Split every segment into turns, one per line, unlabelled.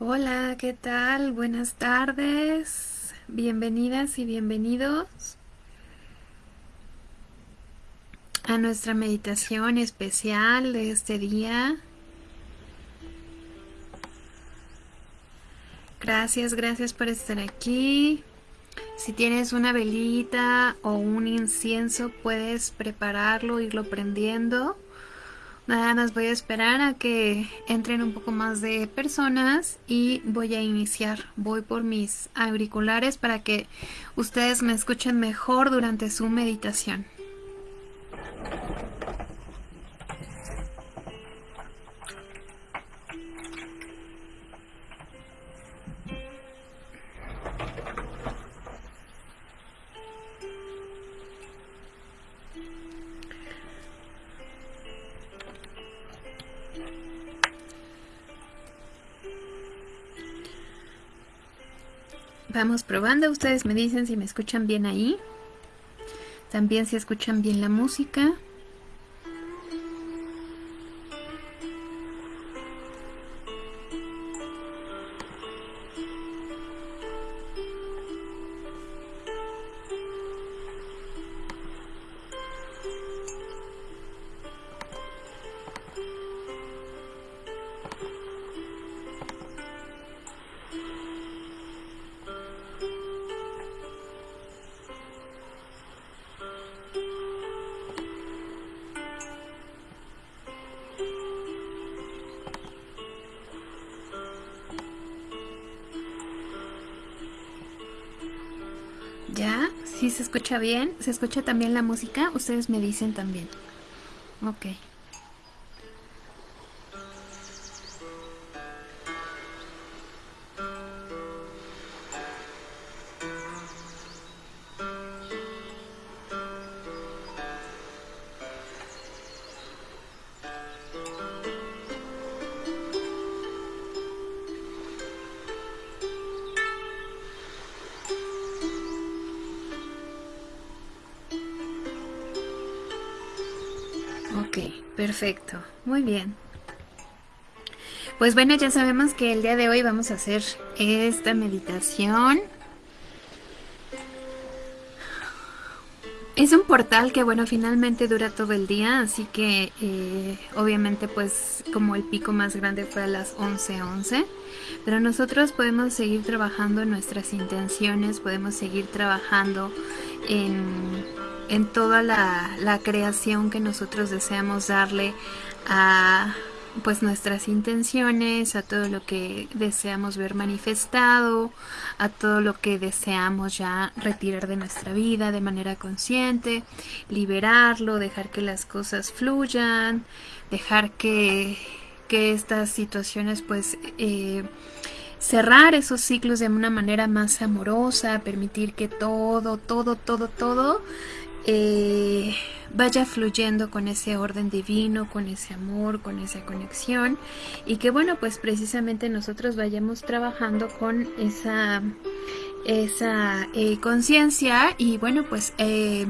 Hola, ¿qué tal? Buenas tardes. Bienvenidas y bienvenidos a nuestra meditación especial de este día. Gracias, gracias por estar aquí. Si tienes una velita o un incienso, puedes prepararlo, irlo prendiendo. Nada más voy a esperar a que entren un poco más de personas y voy a iniciar. Voy por mis auriculares para que ustedes me escuchen mejor durante su meditación. Vamos probando, ustedes me dicen si me escuchan bien ahí. También si escuchan bien la música. ¿Sí se escucha bien? ¿Se escucha también la música? Ustedes me dicen también. Ok, perfecto. Muy bien. Pues bueno, ya sabemos que el día de hoy vamos a hacer esta meditación. Es un portal que bueno, finalmente dura todo el día, así que eh, obviamente pues como el pico más grande fue a las 11.11, 11, pero nosotros podemos seguir trabajando en nuestras intenciones, podemos seguir trabajando en en toda la, creación que nosotros deseamos darle a pues nuestras intenciones, a todo lo que deseamos ver manifestado, a todo lo que deseamos ya retirar de nuestra vida de manera consciente, liberarlo, dejar que las cosas fluyan, dejar que, que estas situaciones pues eh, cerrar esos ciclos de una manera más amorosa, permitir que todo, todo, todo, todo eh, vaya fluyendo con ese orden divino, con ese amor, con esa conexión y que bueno, pues precisamente nosotros vayamos trabajando con esa, esa eh, conciencia y bueno, pues eh,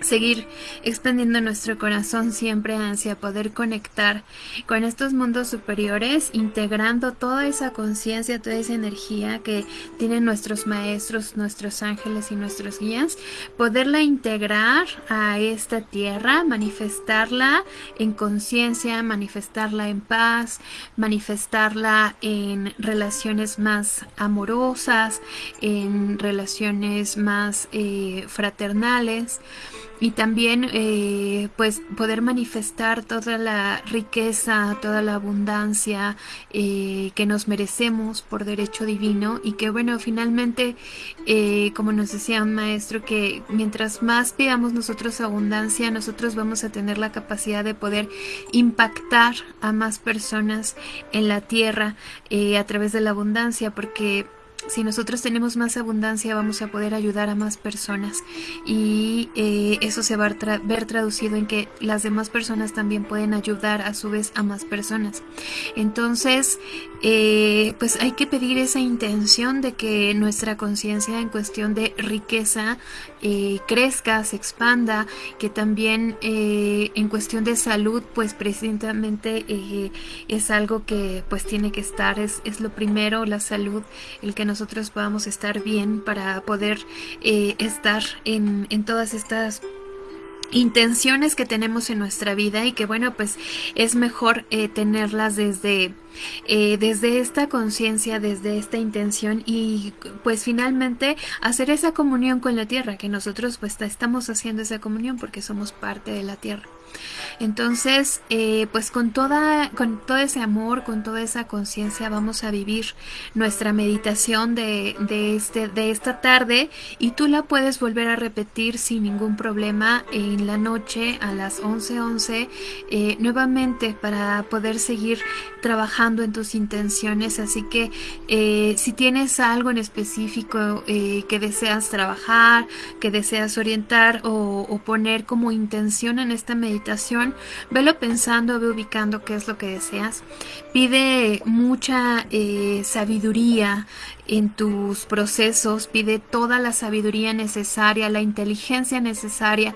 seguir expandiendo nuestro corazón siempre hacia poder conectar con estos mundos superiores, integrando toda esa conciencia, toda esa energía que tienen nuestros maestros, nuestros ángeles y nuestros guías, poderla integrar a esta tierra, manifestarla en conciencia, manifestarla en paz, manifestarla en relaciones más amorosas, en relaciones más eh, fraternales y también eh, pues poder manifestar toda la riqueza, toda la abundancia eh, que nos merecemos por derecho divino y que bueno, finalmente, eh, como nos decía un maestro, que mientras más pidamos nosotros abundancia, nosotros vamos a tener la capacidad de poder impactar a más personas en la tierra a través de la abundancia, porque si nosotros tenemos más abundancia vamos a poder ayudar a más personas. Y eh, eso se va a ver traducido en que las demás personas también pueden ayudar a su vez a más personas. Entonces eh, pues hay que pedir esa intención de que nuestra conciencia en cuestión de riqueza eh, crezca, se expanda, que también eh, en cuestión de salud, pues precisamente eh, es algo que pues tiene que estar, es, es, lo primero, la salud, el que nosotros podamos estar bien para poder estar en, en todas estas intenciones que tenemos en nuestra vida y que bueno pues es mejor eh, tenerlas desde eh, desde esta conciencia desde esta intención y pues finalmente hacer esa comunión con la tierra que nosotros pues estamos haciendo esa comunión porque somos parte de la tierra. Entonces, eh, pues con, toda, con todo ese amor, con toda esa conciencia, vamos a vivir nuestra meditación de, de, este, de esta tarde y tú la puedes volver a repetir sin ningún problema en la noche a las 11:11 11, eh, nuevamente para poder seguir trabajando en tus intenciones. Así que eh, si tienes algo en específico que deseas trabajar, que deseas orientar o, poner como intención en esta meditación, meditación, velo pensando, ve ubicando qué es lo que deseas. Pide mucha eh, sabiduría en tus procesos, pide toda la sabiduría necesaria, la inteligencia necesaria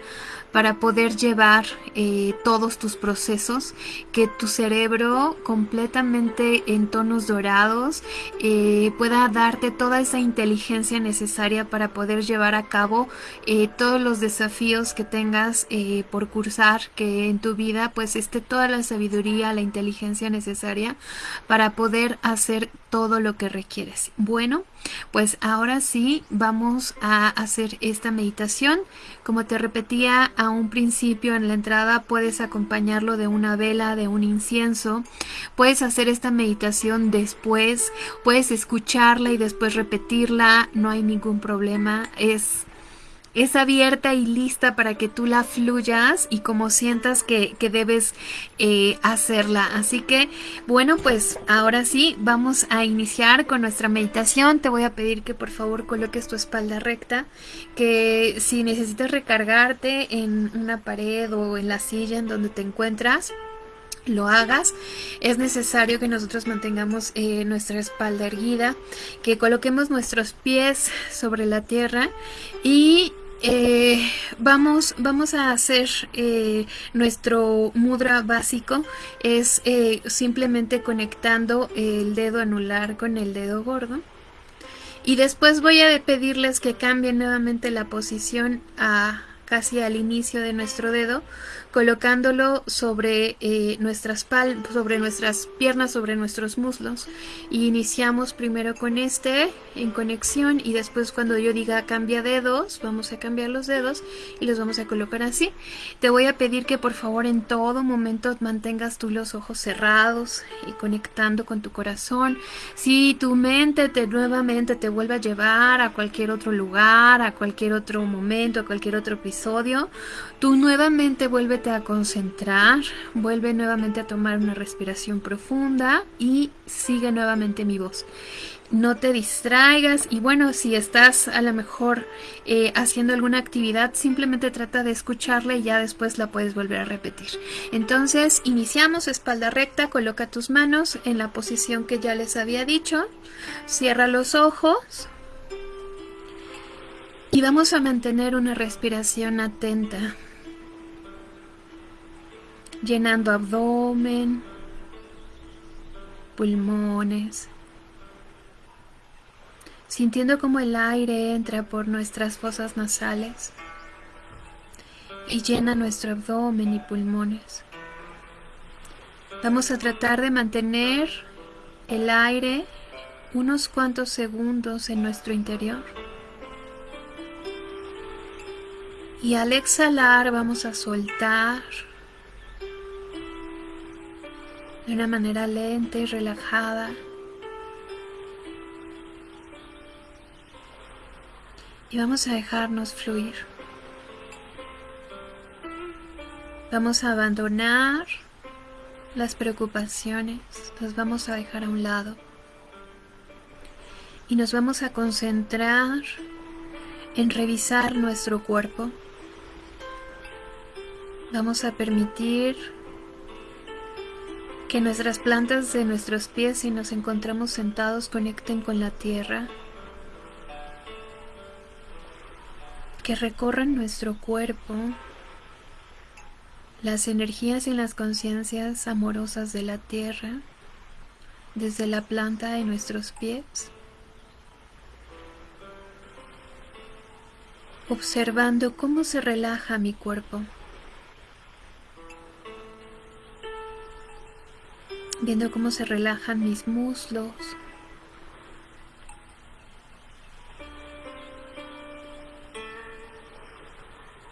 para poder llevar eh, todos tus procesos, que tu cerebro completamente en tonos dorados eh, pueda darte toda esa inteligencia necesaria para poder llevar a cabo eh, todos los desafíos que tengas por cursar, que en tu vida pues esté toda la sabiduría, la inteligencia necesaria para poder hacer todo lo que requieres. Bueno, pues ahora sí vamos a hacer esta meditación. Como te repetía a un principio en la entrada, puedes acompañarlo de una vela, de un incienso. Puedes hacer esta meditación después, puedes escucharla y después repetirla, no hay ningún problema. Es es abierta y lista para que tú la fluyas y como sientas que, debes eh, hacerla. Así que, bueno, pues ahora sí, vamos a iniciar con nuestra meditación. Te voy a pedir que por favor coloques tu espalda recta, que si necesitas recargarte en una pared o en la silla en donde te encuentras, lo hagas, es necesario que nosotros mantengamos eh, nuestra espalda erguida, que coloquemos nuestros pies sobre la tierra y eh, vamos, vamos a hacer eh, nuestro mudra básico. Es eh, simplemente conectando el dedo anular con el dedo gordo. Y después voy a pedirles que cambien nuevamente la posición a casi al inicio de nuestro dedo colocándolo sobre eh, nuestras pal sobre nuestras piernas, sobre nuestros muslos. Y iniciamos primero con este en conexión y después cuando yo diga cambia dedos, vamos a cambiar los dedos y los vamos a colocar así. Te voy a pedir que por favor en todo momento mantengas tú los ojos cerrados y conectando con tu corazón. Si tu mente te nuevamente te vuelve a llevar a cualquier otro lugar, a cualquier otro momento, a cualquier otro episodio, tú nuevamente vuelve a concentrar, vuelve nuevamente a tomar una respiración profunda y sigue nuevamente mi voz. No te distraigas y bueno, si estás a lo mejor eh, haciendo alguna actividad, simplemente trata de escucharla y ya después la puedes volver a repetir. Entonces, iniciamos espalda recta, coloca tus manos en la posición que ya les había dicho, cierra los ojos y vamos a mantener una respiración atenta llenando abdomen, pulmones, sintiendo como el aire entra por nuestras fosas nasales y llena nuestro abdomen y pulmones. Vamos a tratar de mantener el aire unos cuantos segundos en nuestro interior. Y al exhalar vamos a soltar de una manera lenta y relajada. Y vamos a dejarnos fluir. Vamos a abandonar las preocupaciones, las vamos a dejar a un lado. Y nos vamos a concentrar en revisar nuestro cuerpo. Vamos a permitir que nuestras plantas de nuestros pies, si nos encontramos sentados, conecten con la tierra. que recorran nuestro cuerpo. Las energías y las conciencias amorosas de la tierra. Desde la planta de nuestros pies, observando cómo se relaja mi cuerpo, viendo cómo se relajan mis muslos,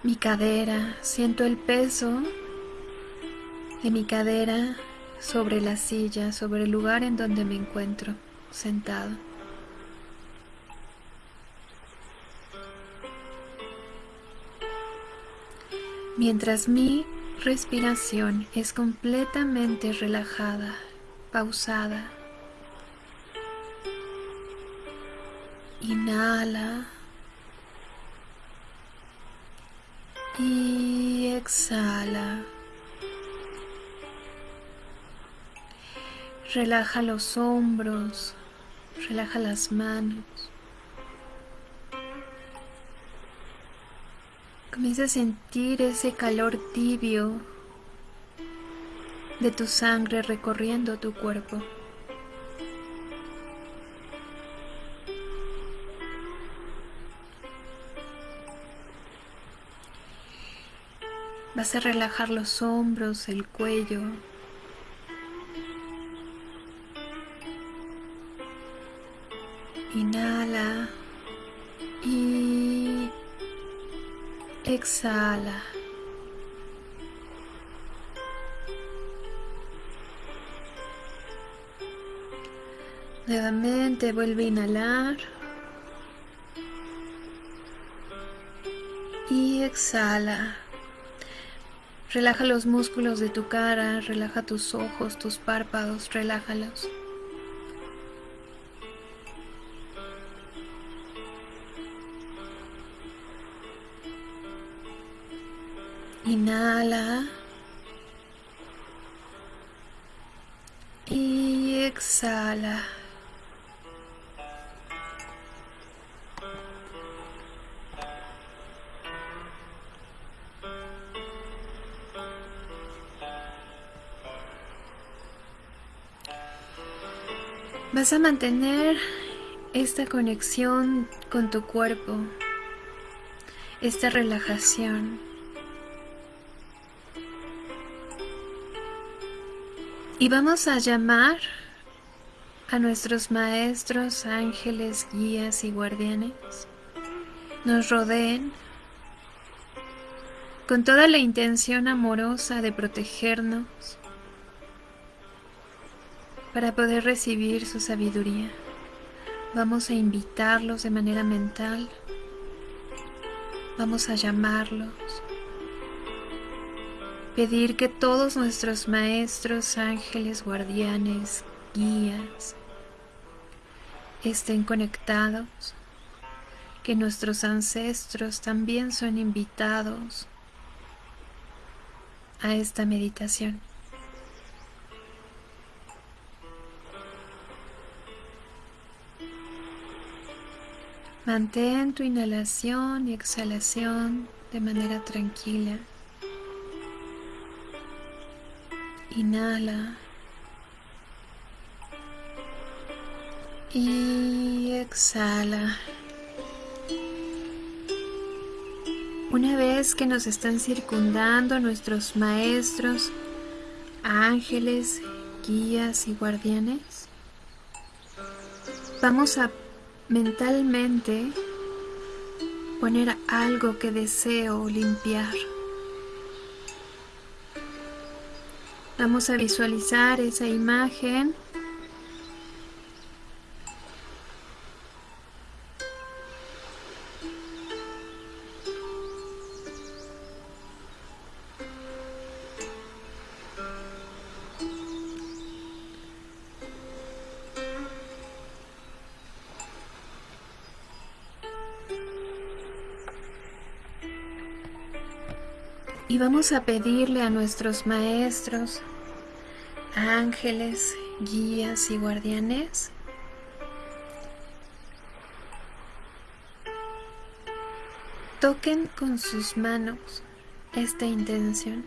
mi cadera, siento el peso de mi cadera sobre la silla, sobre el lugar en donde me encuentro sentado. Mientras mi respiración es completamente relajada, pausada. Inhala. Y exhala. Relaja los hombros, relaja las manos. Comienza a sentir ese calor tibio de tu sangre recorriendo tu cuerpo. Vas a relajar los hombros, el cuello, Inhala y exhala. Nuevamente vuelve a inhalar y exhala. Relaja los músculos de tu cara, relaja tus ojos, tus párpados, relájalos. Inhala. Y exhala. Vas a mantener esta conexión con tu cuerpo, esta relajación. Y vamos a llamar a nuestros maestros, ángeles, guías y guardianes. Nos rodeen con toda la intención amorosa de protegernos para poder recibir su sabiduría. Vamos a invitarlos de manera mental. Vamos a llamarlos pedir que todos nuestros maestros, ángeles, guardianes, guías, estén conectados, que nuestros ancestros también son invitados a esta meditación. Mantén tu inhalación y exhalación de manera tranquila. Inhala. Y exhala. Una vez que nos están circundando nuestros maestros, ángeles, guías y guardianes, vamos a mentalmente poner algo que deseo limpiar. Vamos a visualizar esa imagen. Y vamos a pedirle a nuestros maestros, ángeles, guías y guardianes. toquen con sus manos esta intención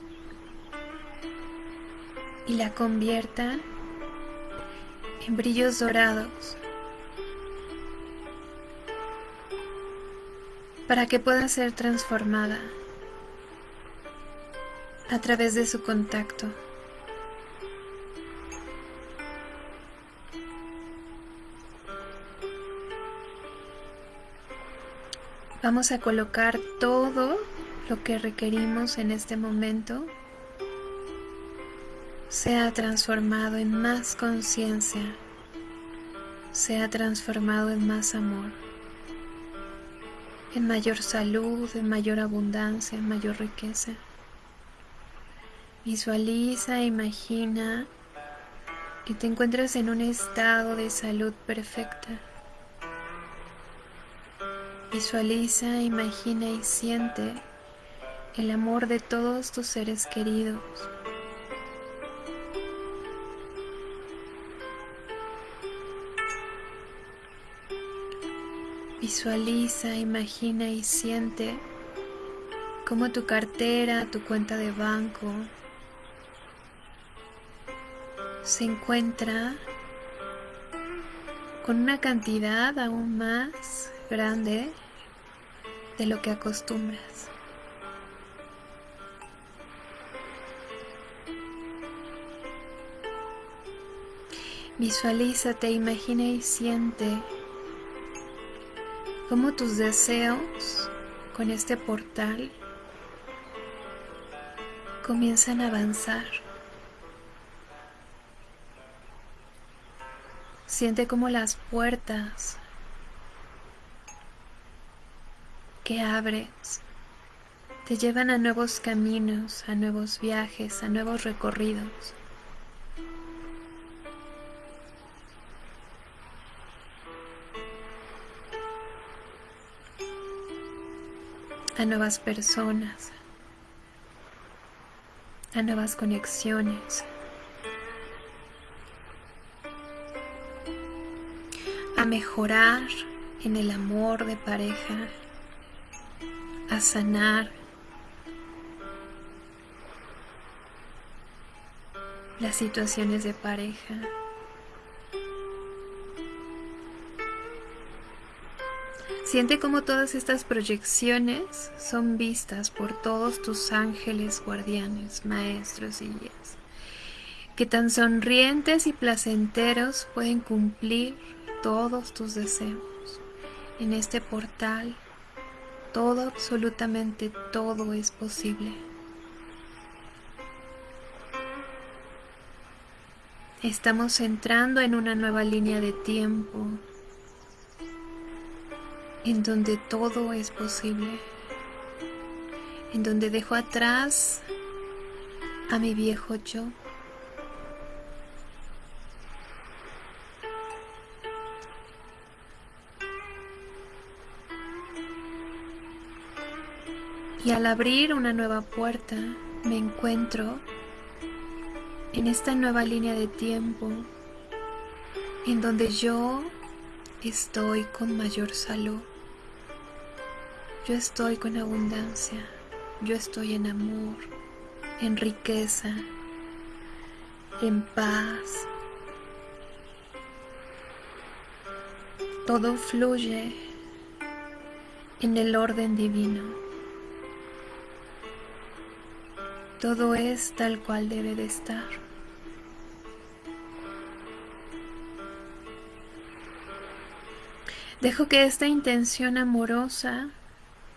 y la conviertan en brillos dorados para que pueda ser transformada a través de su contacto. Vamos a colocar todo lo que requerimos en este momento. Sea transformado en más conciencia, sea transformado en más amor, en mayor salud, en mayor abundancia, en mayor riqueza. Visualiza, imagina que te encuentras en un estado de salud perfecta Visualiza, imagina y siente el amor de todos tus seres queridos. Visualiza, imagina y siente cómo tu cartera, tu cuenta de banco se encuentra con una cantidad aún más grande de lo que acostumbras. Visualízate, imagina y siente cómo tus deseos con este portal comienzan a avanzar. Siente como las puertas que abres. Te llevan a nuevos caminos, a nuevos viajes, a nuevos recorridos. a nuevas personas, a nuevas conexiones, a mejorar en el amor de pareja, a sanar las situaciones de pareja. Siente como todas estas proyecciones son vistas por todos tus ángeles guardianes, maestros y guías, que tan sonrientes y placenteros pueden cumplir todos tus deseos en este portal todo, absolutamente todo es posible. Estamos entrando en una nueva línea de tiempo en donde todo es posible, en donde dejo atrás a mi viejo yo Y al abrir una nueva puerta me encuentro en esta nueva línea de tiempo en donde yo estoy con mayor salud. Yo estoy con abundancia. Yo estoy en amor, en riqueza, en paz. Todo fluye en el orden divino. Todo es tal cual debe de estar. Dejo que esta intención amorosa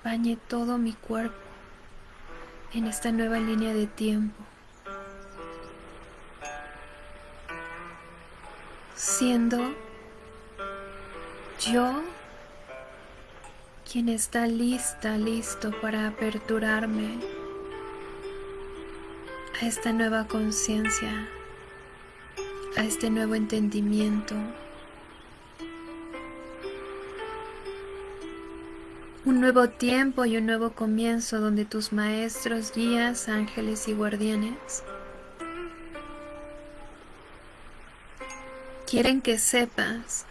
bañe todo mi cuerpo en esta nueva línea de tiempo. Siendo yo quien está lista, listo para aperturarme a esta nueva conciencia, a este nuevo entendimiento. Un nuevo tiempo y un nuevo comienzo donde tus maestros, guías, ángeles y guardianes quieren que sepas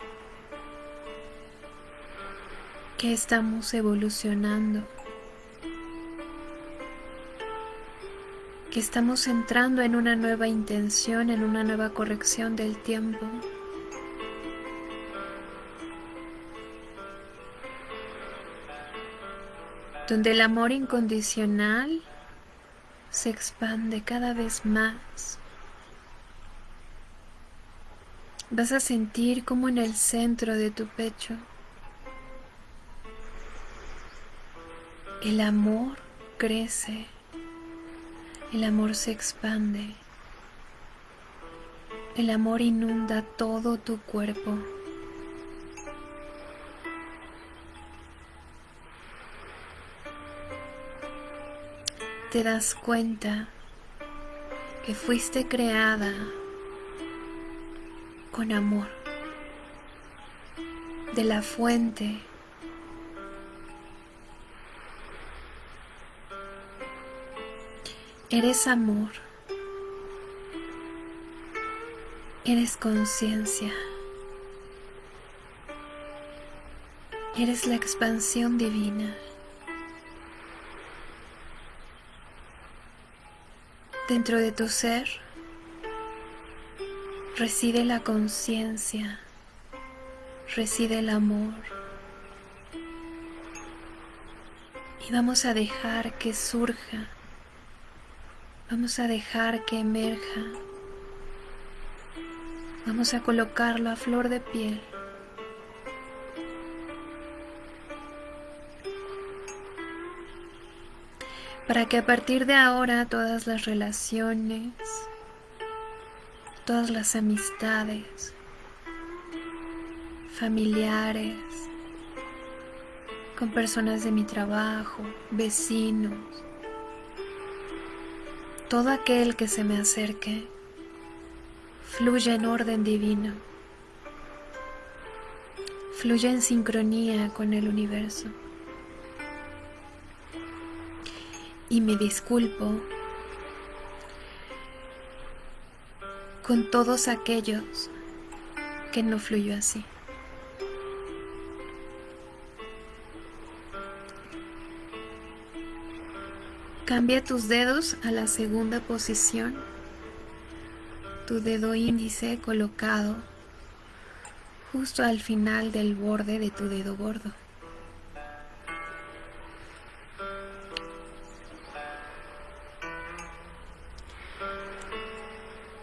que estamos evolucionando que estamos entrando en una nueva intención, en una nueva corrección del tiempo. donde el amor incondicional se expande cada vez más. Vas a sentir como en el centro de tu pecho el amor crece, el amor se expande, el amor inunda todo tu cuerpo. te das cuenta que fuiste creada con amor de la fuente Eres amor. Eres conciencia. Eres la expansión divina. Dentro de tu ser reside la conciencia, reside el amor. Y vamos a dejar que surja, vamos a dejar que emerja, vamos a colocarlo a flor de piel. para que a partir de ahora todas las relaciones, todas las amistades, familiares, con personas de mi trabajo, vecinos, todo aquel que se me acerque, fluya en orden divino, fluya en sincronía con el universo. y me disculpo con todos aquellos que no fluyó así. Cambia tus dedos a la segunda posición, tu dedo índice colocado justo al final del borde de tu dedo gordo.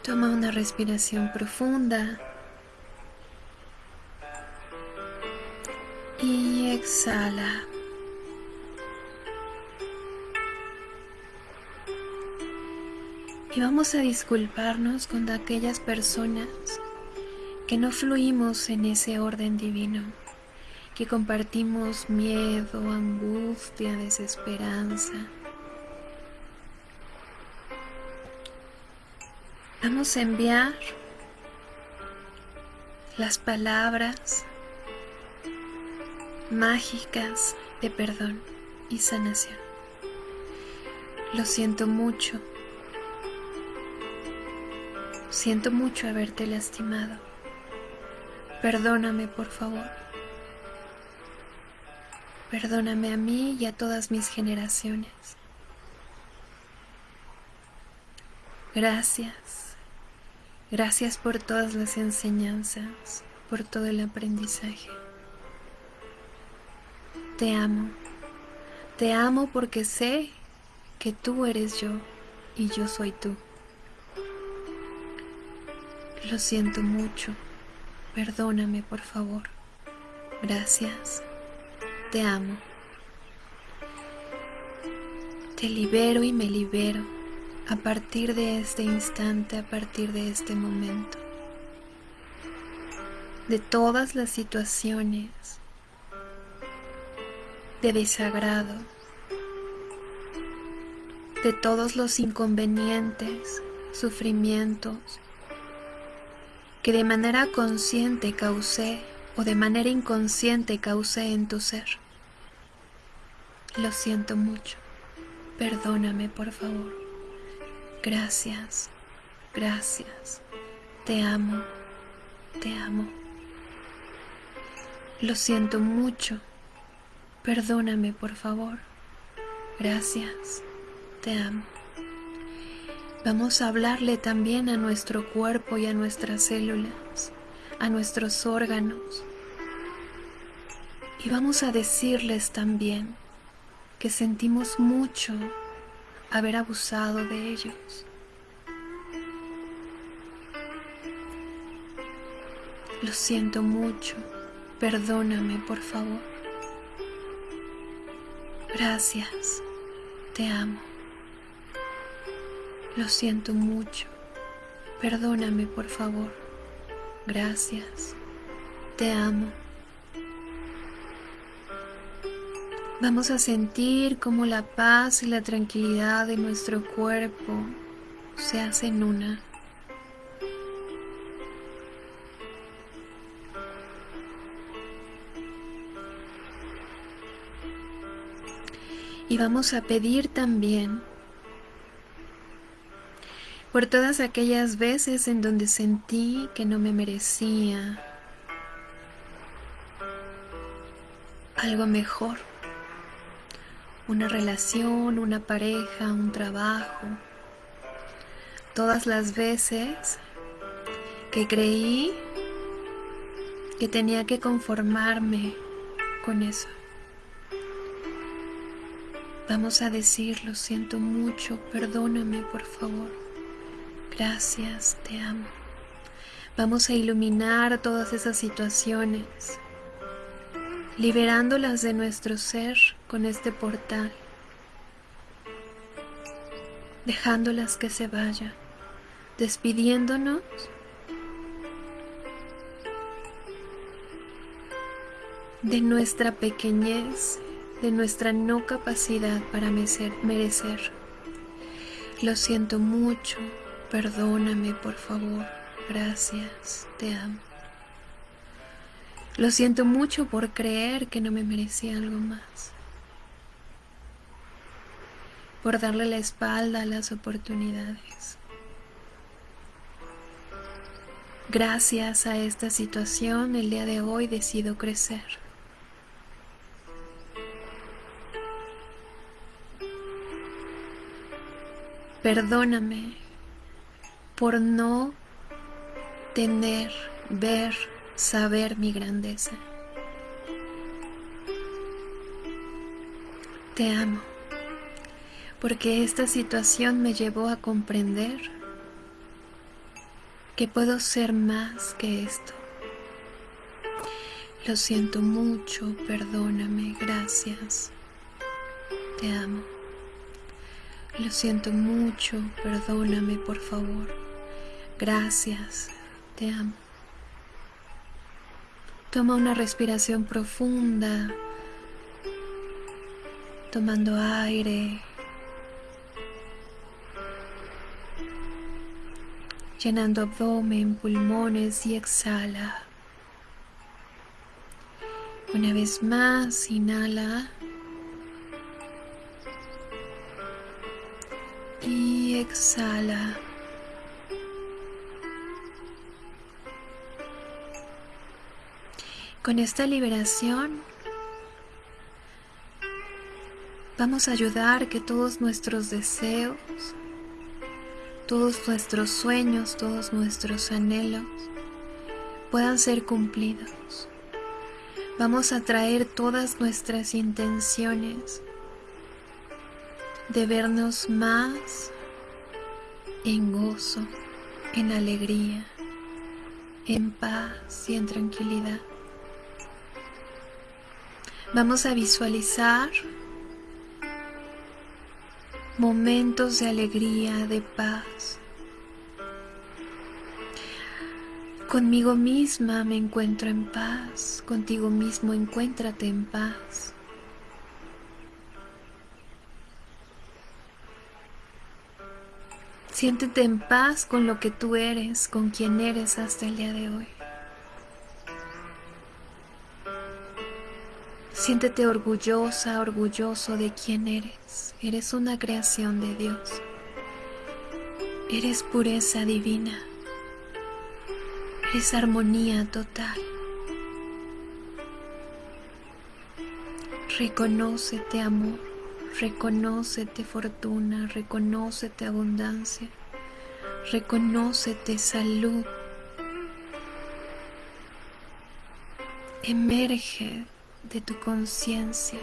Toma una respiración profunda. Y exhala. Y vamos a disculparnos con aquellas personas que no fluimos en ese orden divino, que compartimos miedo, angustia, desesperanza Vamos a enviar las palabras mágicas de perdón y sanación. Lo siento mucho. Siento mucho haberte lastimado. Perdóname, por favor. Perdóname a mí y a todas mis generaciones. Gracias. Gracias por todas las enseñanzas, por todo el aprendizaje. Te amo. Te amo porque sé que tú eres yo y yo soy tú. Lo siento mucho. Perdóname, por favor. Gracias. Te amo. Te libero y me libero a partir de este instante, a partir de este momento, de todas las situaciones de desagrado, de todos los inconvenientes, sufrimientos que de manera consciente causé o de manera inconsciente causé en tu ser. Lo siento mucho. Perdóname, por favor. Gracias, gracias. Te amo, te amo. Lo siento mucho. Perdóname, por favor. Gracias, te amo. Vamos a hablarle también a nuestro cuerpo y a nuestras células, a nuestros órganos. Y vamos a decirles también que sentimos mucho haber abusado de ellos. Lo siento mucho, perdóname por favor. Gracias, te amo. Lo siento mucho, perdóname por favor. Gracias, te amo. Vamos a sentir cómo la paz y la tranquilidad de nuestro cuerpo se hacen una. Y vamos a pedir también por todas aquellas veces en donde sentí que no me merecía algo mejor una relación, una pareja, un trabajo. Todas las veces que creí que tenía que conformarme con eso. Vamos a decir, lo siento mucho, perdóname por favor. Gracias, te amo. Vamos a iluminar todas esas situaciones, liberándolas de nuestro ser con este portal, dejándolas que se vayan, despidiéndonos de nuestra pequeñez, de nuestra no capacidad para merecer. Lo siento mucho, perdóname por favor, gracias, te amo. Lo siento mucho por creer que no me merecía algo más por darle la espalda a las oportunidades. Gracias a esta situación, el día de hoy decido crecer. Perdóname por no tener, ver, saber mi grandeza. Te amo porque esta situación me llevó a comprender que puedo ser más que esto. Lo siento mucho, perdóname, gracias. Te amo. Lo siento mucho, perdóname, por favor. Gracias, te amo. Toma una respiración profunda, tomando aire llenando abdomen, pulmones y exhala. Una vez más, inhala. Y exhala. Con esta liberación vamos a ayudar que todos nuestros deseos todos nuestros sueños, todos nuestros anhelos puedan ser cumplidos. Vamos a traer todas nuestras intenciones de vernos más en gozo, en alegría, en paz y en tranquilidad. Vamos a visualizar momentos de alegría, de paz. Conmigo misma me encuentro en paz, contigo mismo encuéntrate en paz. Siéntete en paz con lo que tú eres, con quien eres hasta el día de hoy. Siéntete orgullosa, orgulloso de quién eres. Eres una creación de Dios. Eres pureza divina. Eres armonía total. Reconócete amor, reconócete fortuna, reconócete abundancia, Reconócete salud. Emerge de tu conciencia.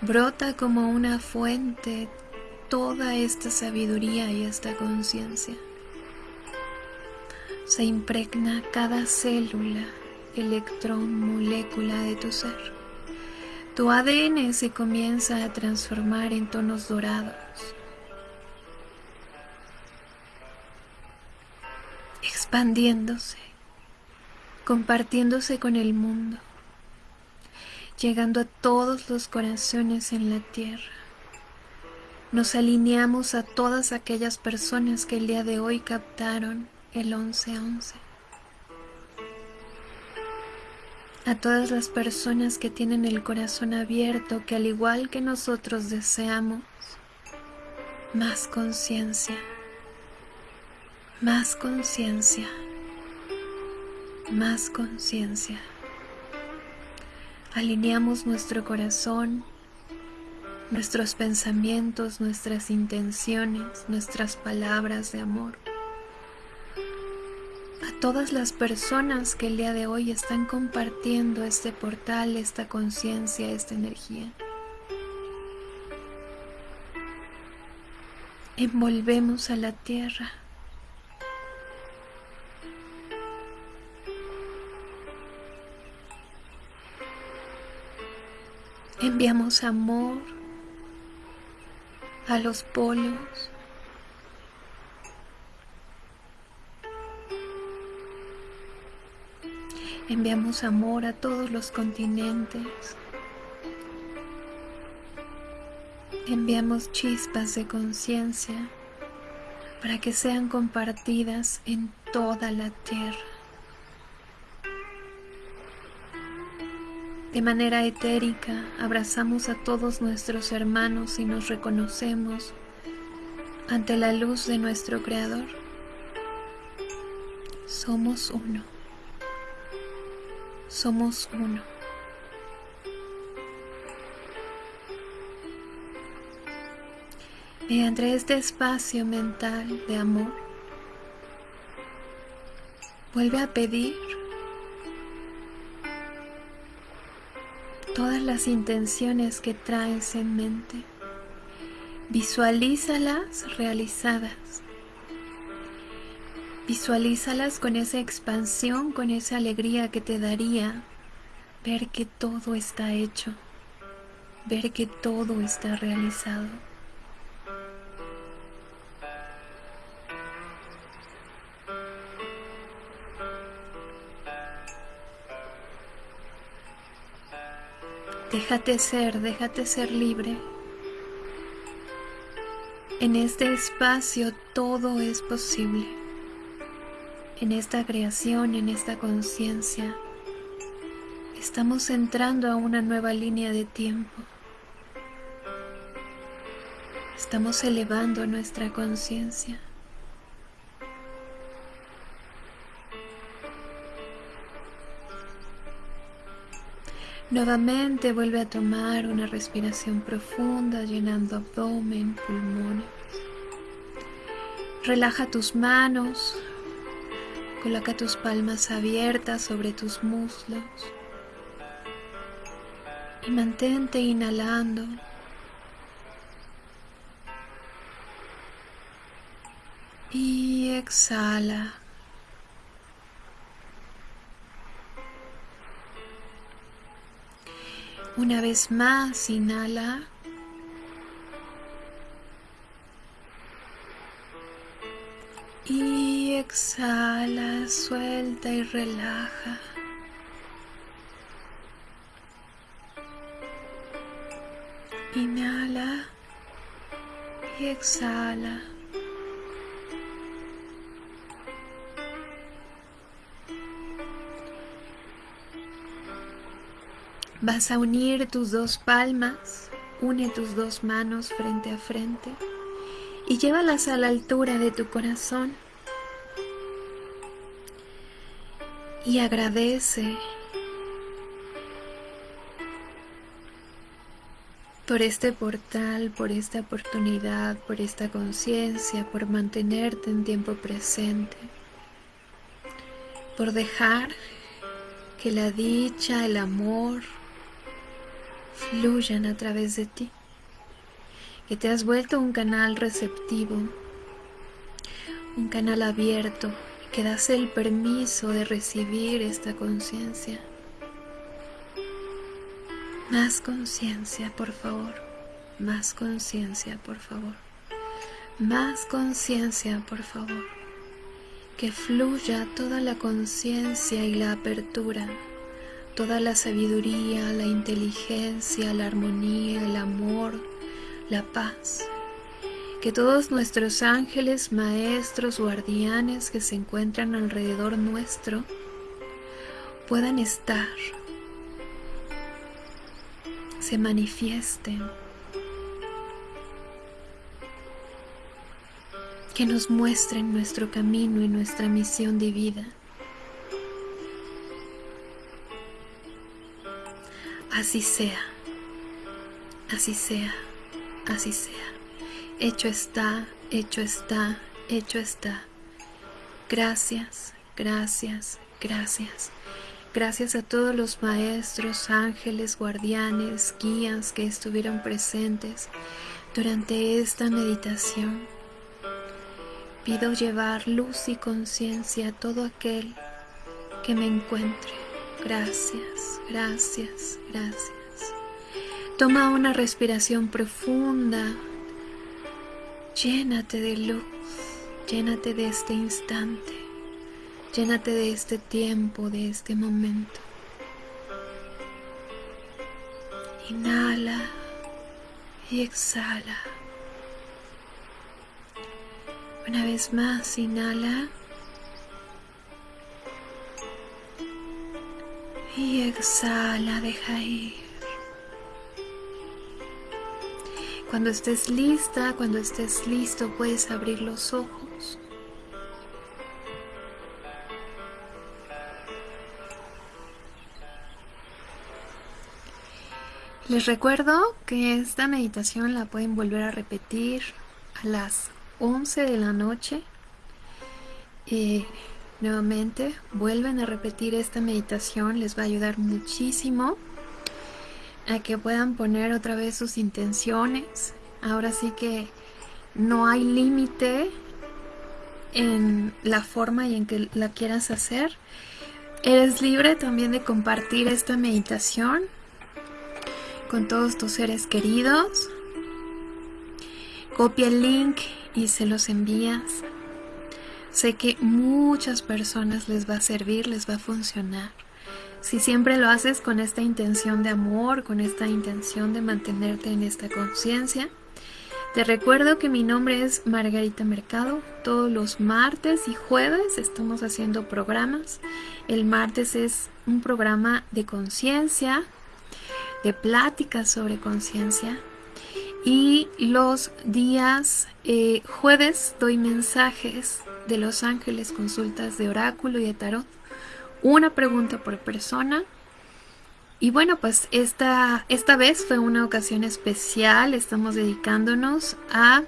Brota como una fuente toda esta sabiduría y esta conciencia. Se impregna cada célula, electrón, molécula de tu ser. Tu ADN se comienza a transformar en tonos dorados. Expandiéndose, compartiéndose con el mundo, llegando a todos los corazones en la tierra. Nos alineamos a todas aquellas personas que el día de hoy captaron el 1111. A todas las personas que tienen el corazón abierto, que al igual que nosotros deseamos más conciencia, más conciencia, más conciencia. Alineamos nuestro corazón nuestros pensamientos, nuestras intenciones, nuestras palabras de amor. A todas las personas que el día de hoy están compartiendo este portal, esta conciencia, esta energía. Envolvemos a la tierra. Enviamos amor, a los polos. Enviamos amor a todos los continentes. Enviamos chispas de conciencia para que sean compartidas en toda la tierra. De manera etérica abrazamos a todos nuestros hermanos y nos reconocemos ante la luz de nuestro Creador. Somos uno. Somos uno. Mediante este espacio mental de amor, vuelve a pedir todas las intenciones que traes en mente. Visualízalas realizadas. Visualízalas con esa expansión, con esa alegría que te daría ver que todo está hecho, ver que todo está realizado. Déjate ser, déjate ser libre. En este espacio todo es posible. En esta creación, en esta conciencia, estamos entrando a una nueva línea de tiempo. Estamos elevando nuestra conciencia. Nuevamente vuelve a tomar una respiración profunda llenando abdomen, pulmones. Relaja tus manos, coloca tus palmas abiertas sobre tus muslos y mantente inhalando. Y exhala. Una vez más, inhala. Y exhala, suelta y relaja. Inhala y exhala. Vas a unir tus dos palmas, une tus dos manos frente a frente y llévalas a la altura de tu corazón. Y agradece por este portal, por esta oportunidad, por esta conciencia, por mantenerte en tiempo presente, por dejar que la dicha, el amor fluyan a través de ti, que te has vuelto un canal receptivo, un canal abierto, que das el permiso de recibir esta conciencia más conciencia, por favor. Más conciencia, por favor. Más conciencia, por favor. Que fluya toda la conciencia y la apertura, toda la sabiduría, la inteligencia, la armonía, el amor, la paz. Que todos nuestros ángeles, maestros, guardianes que se encuentran alrededor nuestro puedan estar se manifiesten, que nos muestren nuestro camino y nuestra misión de vida. Así sea, así sea, así sea. Hecho está, hecho está, hecho está. Gracias, gracias, gracias. Gracias a todos los maestros, ángeles, guardianes, guías que estuvieron presentes durante esta meditación. Pido llevar luz y conciencia a todo aquel que me encuentre. Gracias, gracias, gracias. Toma una respiración profunda. Llénate de luz, llénate de este instante. Llénate de este tiempo, de este momento. Inhala y exhala. Una vez más, inhala. Y exhala, deja ir. Cuando estés lista, cuando estés listo, puedes abrir los ojos. Les recuerdo que esta meditación la pueden volver a repetir a las 11 de la noche. y nuevamente, vuelven a repetir esta meditación, les va a ayudar muchísimo a que puedan poner otra vez sus intenciones. Ahora sí que no hay límite en la forma y en que la quieras hacer. Eres libre también de compartir esta meditación con todos tus seres queridos. Copia el link y se los envías. Sé que muchas personas les va a servir, les va a funcionar. Si siempre lo haces con esta intención de amor, con esta intención de mantenerte en esta conciencia, te recuerdo que mi nombre es Margarita Mercado. Todos los martes y jueves estamos haciendo programas. El martes es un programa de conciencia, de pláticas sobre conciencia. Y los días eh, jueves doy mensajes de los ángeles, consultas de oráculo y de tarot. Una pregunta por persona. Y bueno, pues esta, esta vez fue una ocasión especial. Estamos dedicándonos a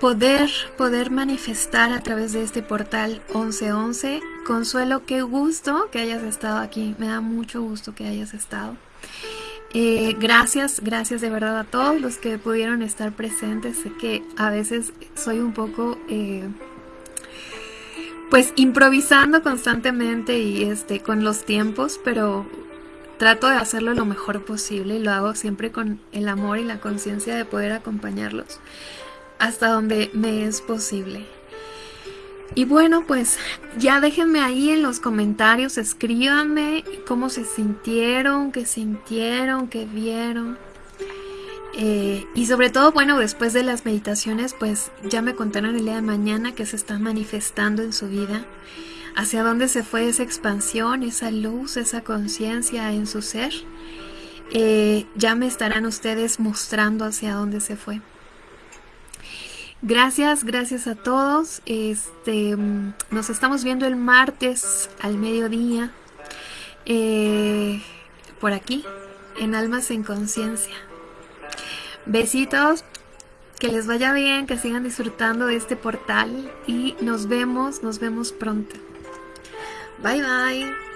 poder, poder manifestar a través de este portal 1111. Consuelo, qué gusto que hayas estado aquí. Me da mucho gusto que hayas estado. Eh, gracias, gracias de verdad a todos los que pudieron estar presentes. Sé que a veces soy un poco, eh, pues, improvisando constantemente y este, con los tiempos, pero trato de hacerlo lo mejor posible y lo hago siempre con el amor y la conciencia de poder acompañarlos hasta donde me es posible. Y bueno, pues ya déjenme ahí en los comentarios, escríbanme cómo se sintieron, qué sintieron, qué vieron. Eh, y sobre todo, bueno, después de las meditaciones, pues ya me contaron el día de mañana que se está manifestando en su vida, hacia dónde se fue esa expansión, esa luz, esa conciencia en su ser. Eh, ya me estarán ustedes mostrando hacia dónde se fue. Gracias, gracias a todos. Este, nos estamos viendo el martes al mediodía eh, por aquí en Almas en Conciencia. Besitos, que les vaya bien, que sigan disfrutando de este portal y nos vemos, nos vemos pronto. Bye bye.